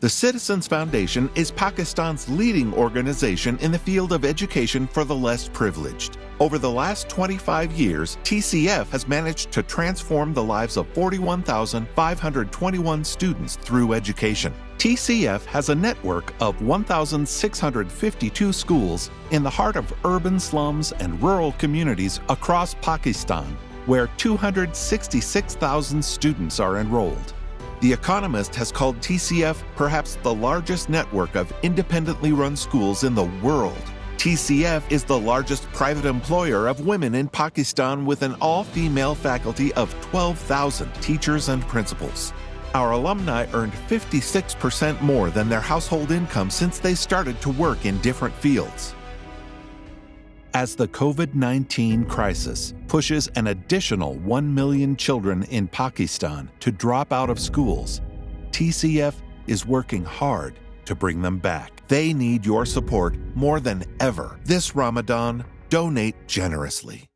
The Citizens Foundation is Pakistan's leading organization in the field of education for the less privileged. Over the last 25 years, TCF has managed to transform the lives of 41,521 students through education. TCF has a network of 1,652 schools in the heart of urban slums and rural communities across Pakistan, where 266,000 students are enrolled. The Economist has called TCF perhaps the largest network of independently run schools in the world. TCF is the largest private employer of women in Pakistan with an all female faculty of 12,000 teachers and principals. Our alumni earned 56% more than their household income since they started to work in different fields. As the COVID 19 crisis pushes an additional 1 million children in Pakistan to drop out of schools, TCF is working hard to bring them back. They need your support more than ever. This Ramadan, donate generously.